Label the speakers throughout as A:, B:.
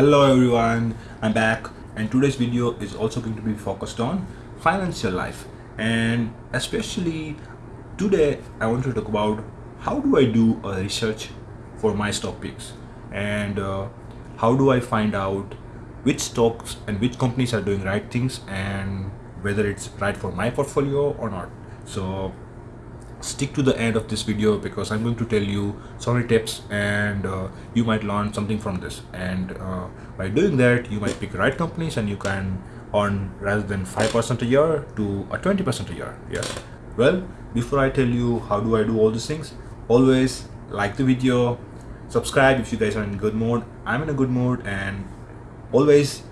A: Hello everyone, I'm back and today's video is also going to be focused on financial life and especially today I want to talk about how do I do a research for my stock picks and uh, how do I find out which stocks and which companies are doing right things and whether it's right for my portfolio or not. So stick to the end of this video because I'm going to tell you so many tips and uh, you might learn something from this. And uh, by doing that you might pick right companies and you can earn rather than 5% a year to a 20% a year. Yes. Well before I tell you how do I do all these things always like the video subscribe if you guys are in good mood. I'm in a good mood and always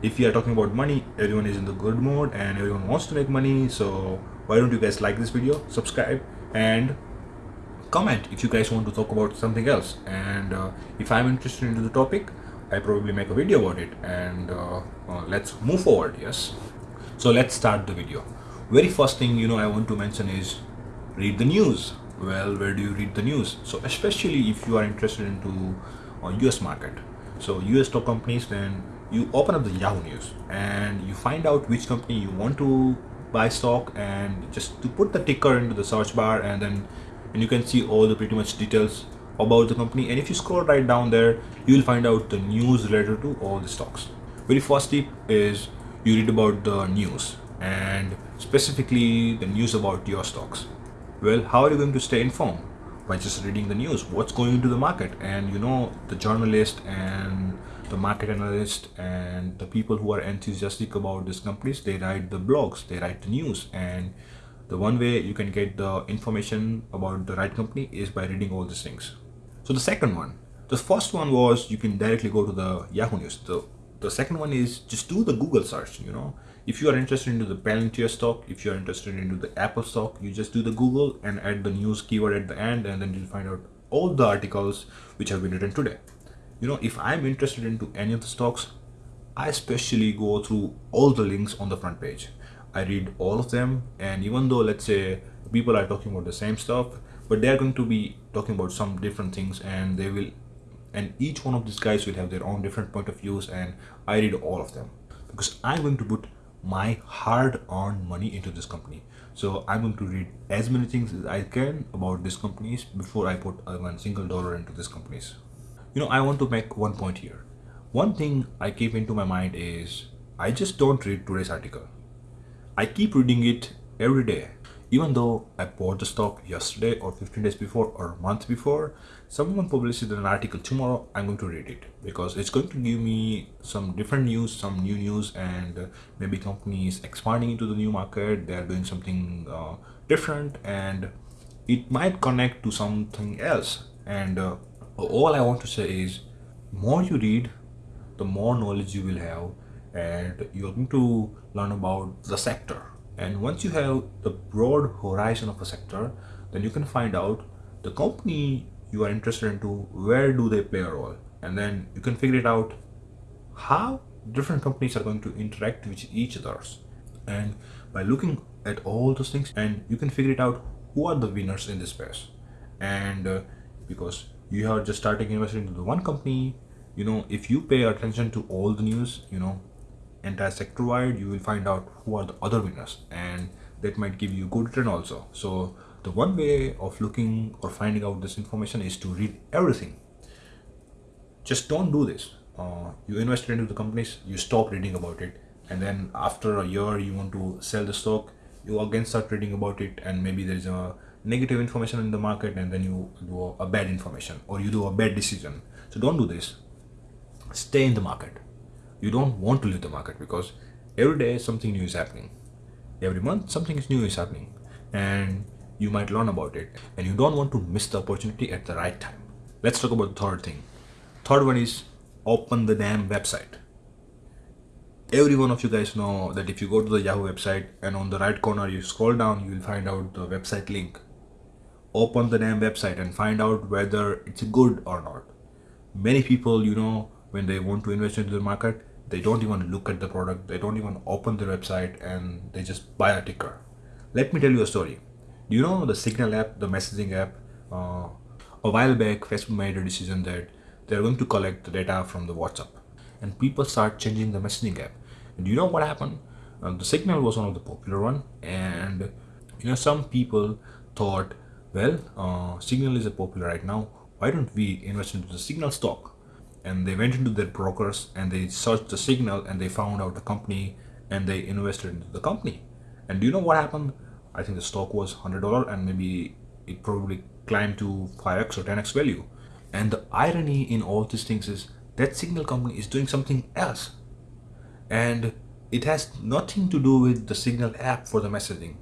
A: if you are talking about money everyone is in the good mood and everyone wants to make money. So why don't you guys like this video subscribe and comment if you guys want to talk about something else. And uh, if i'm interested into the topic i probably make a video about it. And uh, uh, let's move forward yes? So let's start the video. Very first thing you know i want to mention is read the news. Well where do you read the news? So especially if you are interested into us uh, market. So us stock companies then you open up the yahoo news and you find out which company you want to buy stock and just to put the ticker into the search bar and then and you can see all the pretty much details about the company. And if you scroll right down there you will find out the news related to all the stocks. Very first tip is you read about the news and specifically the news about your stocks. Well how are you going to stay informed? By just reading the news what's going into the market? And you know the journalist and the market analyst and the people who are enthusiastic about these companies they write the blogs they write the news. And the one way you can get the information about the right company is by reading all these things. So the second one the first one was you can directly go to the yahoo news. The the second one is just do the google search you know. If you are interested into the palantir stock if you are interested into the apple stock you just do the google and add the news keyword at the end and then you'll find out all the articles which have been written today you know if i'm interested into any of the stocks i especially go through all the links on the front page. I read all of them and even though let's say people are talking about the same stuff but they're going to be talking about some different things and they will and each one of these guys will have their own different point of views and i read all of them. Because i'm going to put my hard-earned money into this company. So i'm going to read as many things as i can about these companies before i put one single dollar into these companies you know i want to make one point here. One thing i keep into my mind is i just don't read today's article. I keep reading it every day. Even though i bought the stock yesterday or 15 days before or a month before someone publishes an article tomorrow i'm going to read it. Because it's going to give me some different news some new news and maybe companies expanding into the new market. They are doing something uh, different and it might connect to something else. And uh, all I want to say is more you read the more knowledge you will have and you're going to learn about the sector. And once you have the broad horizon of a sector then you can find out the company you are interested into where do they play a role. And then you can figure it out how different companies are going to interact with each others. And by looking at all those things and you can figure it out who are the winners in this space. And uh, because you are just starting investing into the one company you know if you pay attention to all the news you know entire sector wide you will find out who are the other winners and that might give you good return also. So the one way of looking or finding out this information is to read everything. Just don't do this. Uh, you invested into the companies you stop reading about it and then after a year you want to sell the stock you again start reading about it and maybe there is a negative information in the market and then you do a bad information or you do a bad decision. So don't do this. Stay in the market. You don't want to leave the market because every day something new is happening. Every month something is new is happening and you might learn about it and you don't want to miss the opportunity at the right time. Let's talk about the third thing. Third one is open the damn website. Every one of you guys know that if you go to the yahoo website and on the right corner you scroll down you will find out the website link open the damn website and find out whether it's good or not many people you know when they want to invest into the market they don't even look at the product they don't even open the website and they just buy a ticker let me tell you a story do you know the signal app the messaging app uh, a while back facebook made a decision that they're going to collect the data from the whatsapp and people start changing the messaging app. And do you know what happened? Uh, the Signal was one of the popular one, and you know some people thought, well, uh, Signal is a popular right now. Why don't we invest into the Signal stock? And they went into their brokers and they searched the Signal and they found out the company and they invested into the company. And do you know what happened? I think the stock was hundred dollar and maybe it probably climbed to 5x or 10x value. And the irony in all these things is that signal company is doing something else. And it has nothing to do with the signal app for the messaging.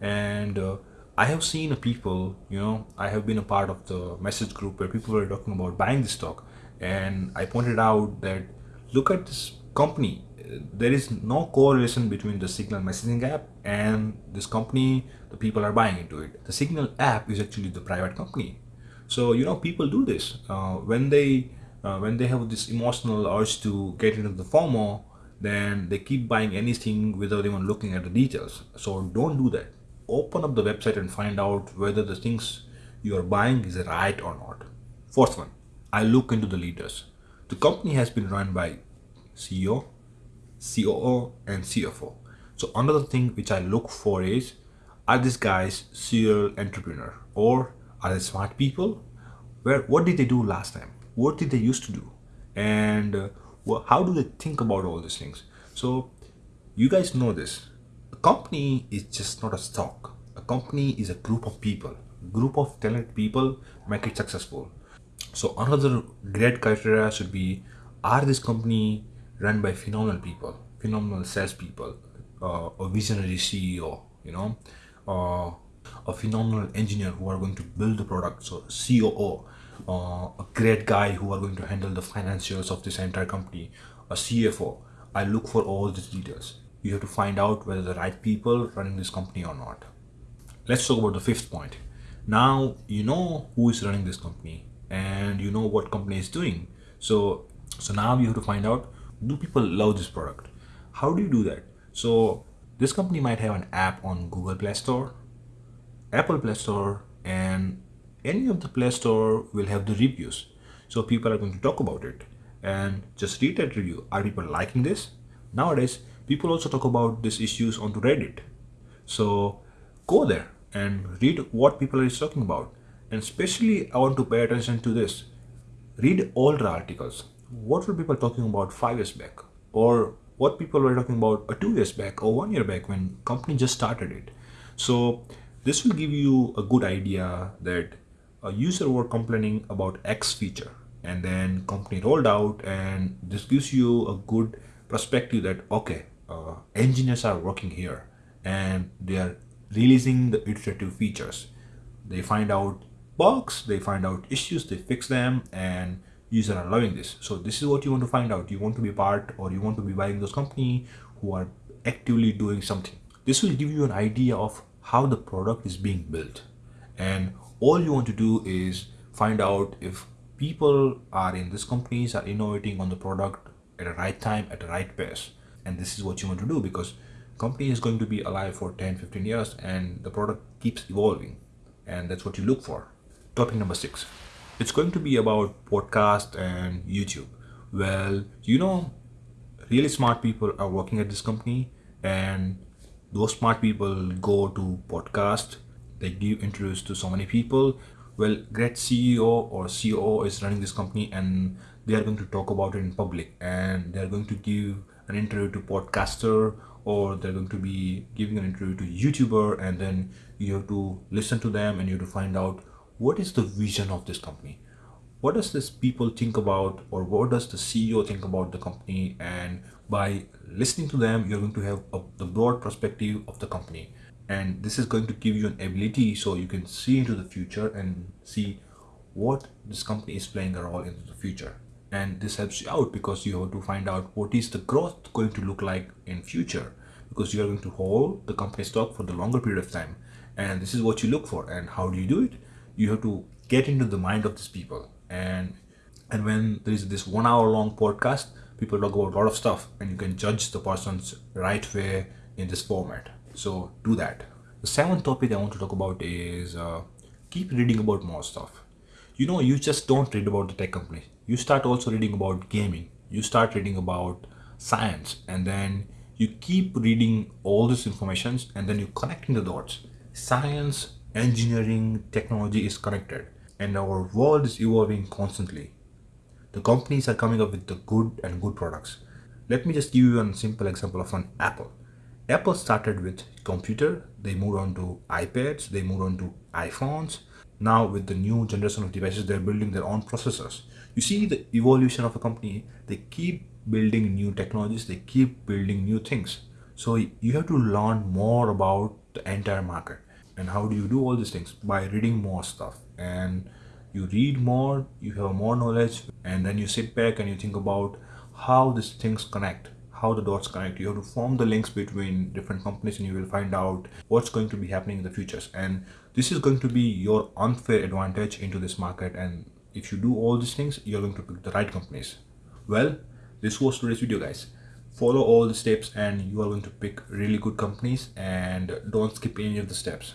A: And uh, I have seen people, you know, I have been a part of the message group where people were talking about buying the stock. And I pointed out that look at this company. There is no correlation between the signal messaging app and this company the people are buying into it. The signal app is actually the private company. So you know people do this. Uh, when they uh, when they have this emotional urge to get into the FOMO then they keep buying anything without even looking at the details. So don't do that open up the website and find out whether the things you are buying is right or not fourth one I look into the leaders the company has been run by CEO COO, and CFO. So another thing which I look for is, are these guys serial entrepreneur or are they smart people? Where what did they do last time? What did they used to do? And uh, how do they think about all these things? So you guys know this. A company is just not a stock. A company is a group of people. Group of talented people make it successful. So another great criteria should be, are this company run by phenomenal people, phenomenal salespeople, uh, a visionary CEO, you know, uh, a phenomenal engineer who are going to build the product, so COO, uh, a great guy who are going to handle the financials of this entire company, a CFO. I look for all these details. You have to find out whether the right people running this company or not. Let's talk about the fifth point. Now you know who is running this company and you know what company is doing. So so now you have to find out do people love this product how do you do that so this company might have an app on google play store apple play store and any of the play store will have the reviews so people are going to talk about it and just read that review are people liking this nowadays people also talk about these issues onto reddit. So go there and read what people are talking about. And especially i want to pay attention to this. Read older articles. What were people talking about five years back? Or what people were talking about a two years back or one year back when company just started it? So this will give you a good idea that a user were complaining about x feature and then company rolled out and this gives you a good perspective that okay uh, engineers are working here and they are releasing the iterative features. They find out bugs they find out issues they fix them and users are loving this. So this is what you want to find out. You want to be part or you want to be buying those company who are actively doing something. This will give you an idea of how the product is being built. And all you want to do is find out if people are in these companies are innovating on the product at the right time at the right pace and this is what you want to do because company is going to be alive for 10 15 years and the product keeps evolving and that's what you look for topic number six it's going to be about podcast and YouTube. Well, you know, really smart people are working at this company and those smart people go to podcast, they give interviews to so many people. Well, great CEO or COO is running this company and they are going to talk about it in public and they're going to give an interview to podcaster or they're going to be giving an interview to YouTuber and then you have to listen to them and you have to find out what is the vision of this company. What does this people think about or what does the ceo think about the company? And by listening to them you're going to have a, the broad perspective of the company. And this is going to give you an ability so you can see into the future and see what this company is playing a role into the future and this helps you out because you have to find out what is the growth going to look like in future. Because you are going to hold the company stock for the longer period of time. And this is what you look for and how do you do it? You have to get into the mind of these people. And and when there is this one hour long podcast people talk about a lot of stuff and you can judge the person's right way in this format. So do that. The seventh topic i want to talk about is uh, keep reading about more stuff. You know you just don't read about the tech company you start also reading about gaming. You start reading about science and then you keep reading all this information and then you connecting the dots. Science engineering technology is connected and our world is evolving constantly. The companies are coming up with the good and good products. Let me just give you a simple example of an apple. Apple started with computer they moved on to ipads they moved on to iphones now with the new generation of devices they're building their own processors. You see the evolution of a company they keep building new technologies they keep building new things. So you have to learn more about the entire market. And how do you do all these things? By reading more stuff. And you read more you have more knowledge and then you sit back and you think about how these things connect how the dots connect. You have to form the links between different companies and you will find out what's going to be happening in the futures. And this is going to be your unfair advantage into this market. And if you do all these things you're going to pick the right companies. Well this was today's video guys. Follow all the steps and you are going to pick really good companies and don't skip any of the steps.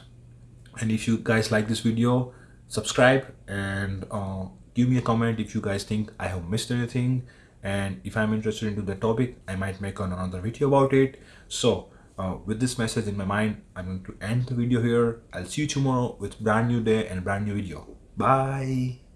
A: And if you guys like this video subscribe and uh, give me a comment if you guys think I have missed anything and if I'm interested into the topic I might make another video about it. So uh, with this message in my mind I'm going to end the video here. I'll see you tomorrow with brand new day and brand new video. Bye